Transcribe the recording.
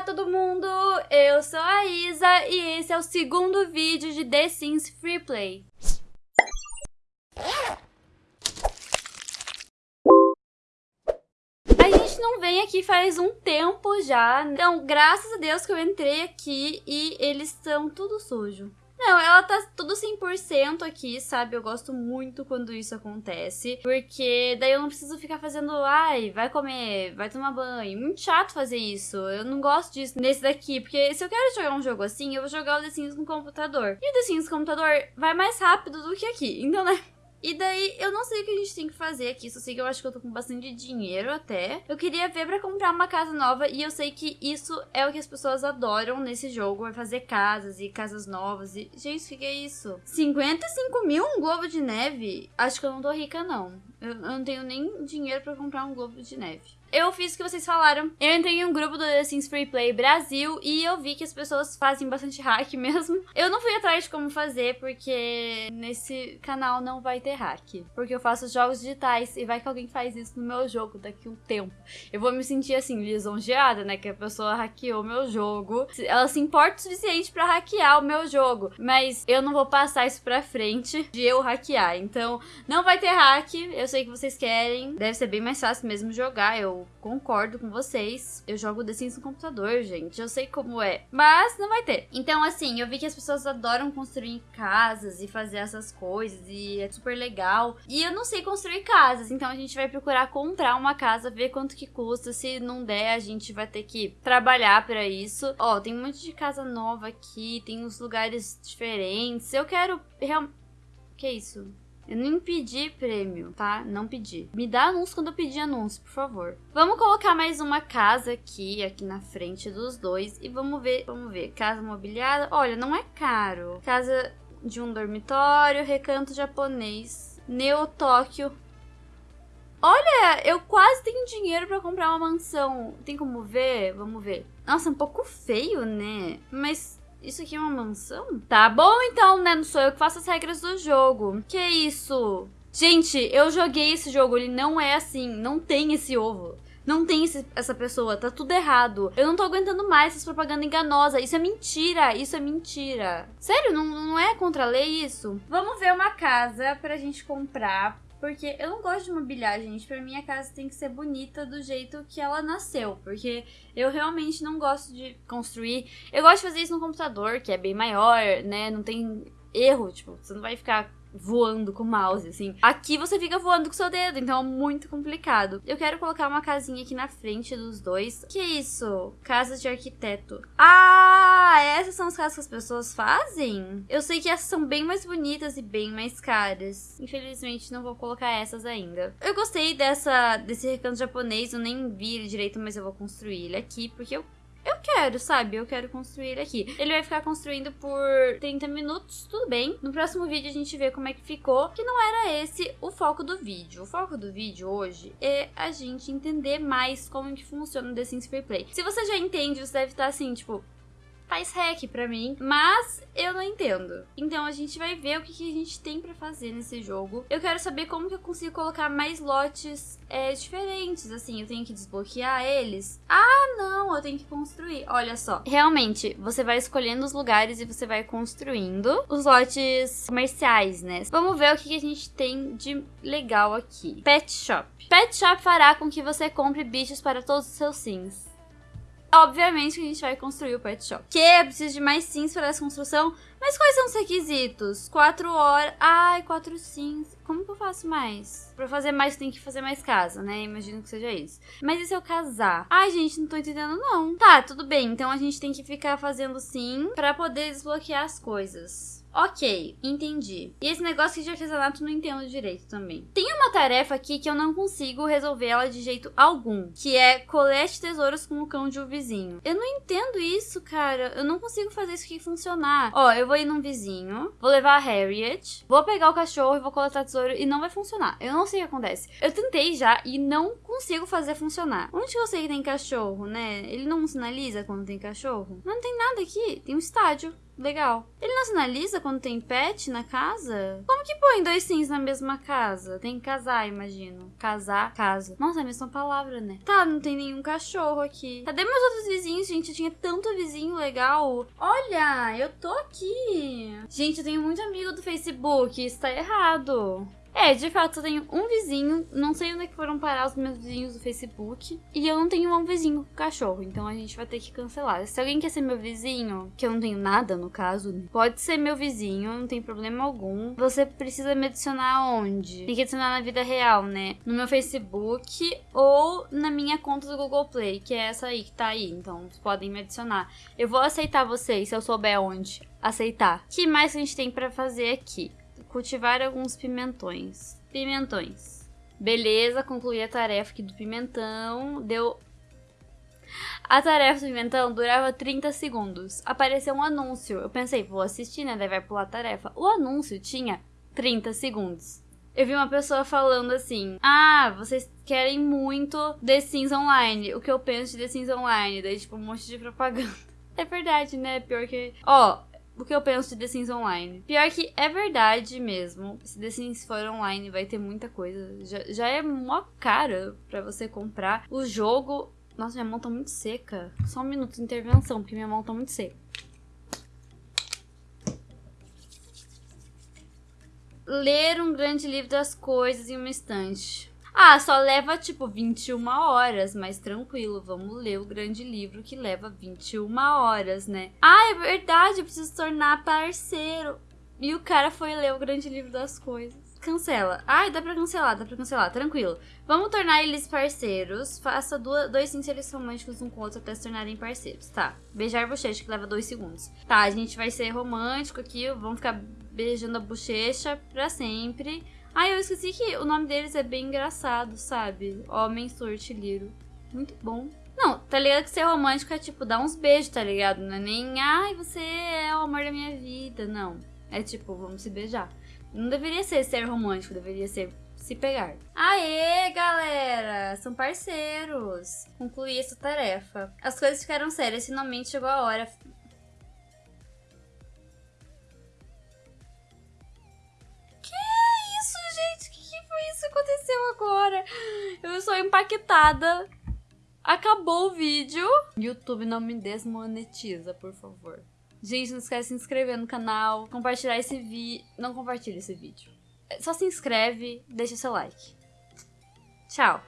Olá todo mundo, eu sou a Isa e esse é o segundo vídeo de The Sims Freeplay. A gente não vem aqui faz um tempo já, então graças a Deus que eu entrei aqui e eles estão tudo sujo. Não, ela tá tudo 100% aqui, sabe? Eu gosto muito quando isso acontece. Porque daí eu não preciso ficar fazendo, ai, vai comer, vai tomar banho. Muito chato fazer isso. Eu não gosto disso nesse daqui. Porque se eu quero jogar um jogo assim, eu vou jogar o The Sims no computador. E o The Sims no computador vai mais rápido do que aqui. Então, né? E daí, eu não sei o que a gente tem que fazer aqui, só sei que eu acho que eu tô com bastante dinheiro até. Eu queria ver pra comprar uma casa nova e eu sei que isso é o que as pessoas adoram nesse jogo, é fazer casas e casas novas e... Gente, o que, que é isso? 55 mil um globo de neve? Acho que eu não tô rica, não. Eu, eu não tenho nem dinheiro pra comprar um globo de neve eu fiz o que vocês falaram. Eu entrei em um grupo do The Sims Free Play Brasil e eu vi que as pessoas fazem bastante hack mesmo. Eu não fui atrás de como fazer porque nesse canal não vai ter hack. Porque eu faço jogos digitais e vai que alguém faz isso no meu jogo daqui um tempo. Eu vou me sentir assim, lisonjeada, né? Que a pessoa hackeou meu jogo. Ela se importa o suficiente para hackear o meu jogo. Mas eu não vou passar isso pra frente de eu hackear. Então, não vai ter hack. Eu sei que vocês querem. Deve ser bem mais fácil mesmo jogar. Eu concordo com vocês. Eu jogo The Sims no computador, gente. Eu sei como é. Mas não vai ter. Então, assim, eu vi que as pessoas adoram construir casas e fazer essas coisas. E é super legal. E eu não sei construir casas. Então a gente vai procurar comprar uma casa, ver quanto que custa. Se não der, a gente vai ter que trabalhar para isso. Ó, tem um monte de casa nova aqui. Tem uns lugares diferentes. Eu quero... Real... Que isso? Eu nem pedi prêmio, tá? Não pedi. Me dá anúncio quando eu pedir anúncio, por favor. Vamos colocar mais uma casa aqui, aqui na frente dos dois. E vamos ver, vamos ver. Casa mobiliada. Olha, não é caro. Casa de um dormitório, recanto japonês. Neo Tóquio. Olha, eu quase tenho dinheiro pra comprar uma mansão. Tem como ver? Vamos ver. Nossa, é um pouco feio, né? Mas isso aqui é uma mansão? Tá bom então, né? Não sou eu que faço as regras do jogo. Que isso? Gente, eu joguei esse jogo, ele não é assim, não tem esse ovo. Não tem esse, essa pessoa, tá tudo errado. Eu não tô aguentando mais essa propaganda enganosa. Isso é mentira, isso é mentira. Sério, não, não é contra a lei isso? Vamos ver uma casa pra gente comprar porque eu não gosto de mobiliar, gente. Pra mim, a casa tem que ser bonita do jeito que ela nasceu. Porque eu realmente não gosto de construir. Eu gosto de fazer isso no computador, que é bem maior, né? Não tem erro. Tipo, você não vai ficar voando com o mouse, assim. Aqui você fica voando com o seu dedo, então é muito complicado. Eu quero colocar uma casinha aqui na frente dos dois. Que isso? Casas de arquiteto. Ah, essas são as casas que as pessoas fazem? Eu sei que essas são bem mais bonitas e bem mais caras. Infelizmente, não vou colocar essas ainda. Eu gostei dessa, desse recanto japonês, eu nem vi ele direito, mas eu vou construir ele aqui, porque eu quero, sabe? Eu quero construir aqui. Ele vai ficar construindo por 30 minutos, tudo bem. No próximo vídeo a gente vê como é que ficou, que não era esse o foco do vídeo. O foco do vídeo hoje é a gente entender mais como que funciona o The Sims Free Play. Se você já entende, você deve estar assim, tipo, faz hack pra mim, mas eu não entendo. Então a gente vai ver o que, que a gente tem pra fazer nesse jogo. Eu quero saber como que eu consigo colocar mais lotes é, diferentes, assim, eu tenho que desbloquear eles. Ah, não, eu tenho que construir. Olha só, realmente, você vai escolhendo os lugares e você vai construindo os lotes comerciais, né? Vamos ver o que, que a gente tem de legal aqui. Pet Shop. Pet Shop fará com que você compre bichos para todos os seus sims. Obviamente que a gente vai construir o pet shop. Que precisa de mais sims para essa construção. Mas quais são os requisitos? Quatro horas. Ai, quatro sims. Como que eu faço mais? Pra fazer mais, tem que fazer mais casa, né? Imagino que seja isso. Mas e se eu casar? Ai, gente, não tô entendendo, não. Tá, tudo bem. Então a gente tem que ficar fazendo sim pra poder desbloquear as coisas. Ok, entendi. E esse negócio de artesanato não entendo direito também. Tem uma tarefa aqui que eu não consigo resolver ela de jeito algum, que é colete tesouros com o cão de um vizinho. Eu não entendo isso, cara. Eu não consigo fazer isso aqui funcionar. Ó, eu vou ir num vizinho, vou levar a Harriet, vou pegar o cachorro e vou coletar tesouro e não vai funcionar. Eu não sei o que acontece. Eu tentei já e não consigo fazer funcionar. Onde que eu sei que tem cachorro, né? Ele não sinaliza quando tem cachorro? Não tem nada aqui. Tem um estádio. Legal. Ele não sinaliza quando tem pet na casa? Como que põe dois sims na mesma casa? Tem que casar, imagino. Casar, casa. Nossa, é a mesma palavra, né? Tá, não tem nenhum cachorro aqui. Cadê meus outros vizinhos, gente? Eu tinha tanto vizinho legal. Olha, eu tô aqui. Gente, eu tenho muito amigo do Facebook. Isso tá errado. É, de fato, eu tenho um vizinho, não sei onde é que foram parar os meus vizinhos do Facebook, e eu não tenho um vizinho com cachorro, então a gente vai ter que cancelar. Se alguém quer ser meu vizinho, que eu não tenho nada no caso, pode ser meu vizinho, não tem problema algum. Você precisa me adicionar onde? Tem que adicionar na vida real, né? No meu Facebook ou na minha conta do Google Play, que é essa aí que tá aí, então podem me adicionar. Eu vou aceitar vocês se eu souber onde aceitar. O que mais a gente tem para fazer aqui? Cultivar alguns pimentões. Pimentões. Beleza, concluí a tarefa aqui do pimentão. Deu. A tarefa do pimentão durava 30 segundos. Apareceu um anúncio. Eu pensei, vou assistir, né? Daí vai pular a tarefa. O anúncio tinha 30 segundos. Eu vi uma pessoa falando assim: Ah, vocês querem muito The Sims Online. O que eu penso de The Sims Online? Daí, tipo, um monte de propaganda. É verdade, né? Pior que. Ó, o que eu penso de The Sims Online. Pior que é verdade mesmo. Se The Sims for online, vai ter muita coisa. Já, já é mó cara pra você comprar. O jogo. Nossa, minha mão tá muito seca. Só um minuto de intervenção, porque minha mão tá muito seca. Ler um grande livro das coisas em uma estante. Ah, só leva tipo 21 horas, mas tranquilo, vamos ler o grande livro que leva 21 horas, né? Ah, é verdade, eu preciso tornar parceiro. E o cara foi ler o grande livro das coisas. Cancela. Ai, dá pra cancelar, dá pra cancelar, tranquilo. Vamos tornar eles parceiros. Faça duas, dois sinceros românticos um com o outro até se tornarem parceiros. Tá. Beijar bochecha, que leva dois segundos. Tá, a gente vai ser romântico aqui. Vamos ficar beijando a bochecha pra sempre. Ah, eu esqueci que o nome deles é bem engraçado, sabe? Homem Sortilheiro. Muito bom. Não, tá ligado que ser romântico é tipo dar uns beijos, tá ligado? Não é nem, ai, você é o amor da minha vida. Não. É tipo, vamos se beijar. Não deveria ser ser romântico, deveria ser se pegar. Aê, galera! São parceiros! Concluí essa tarefa. As coisas ficaram sérias, finalmente chegou a hora. Aconteceu agora? Eu sou impactada. Acabou o vídeo. YouTube não me desmonetiza, por favor. Gente, não esquece de se inscrever no canal, compartilhar esse vídeo. Não compartilhe esse vídeo. Só se inscreve, deixa seu like. Tchau.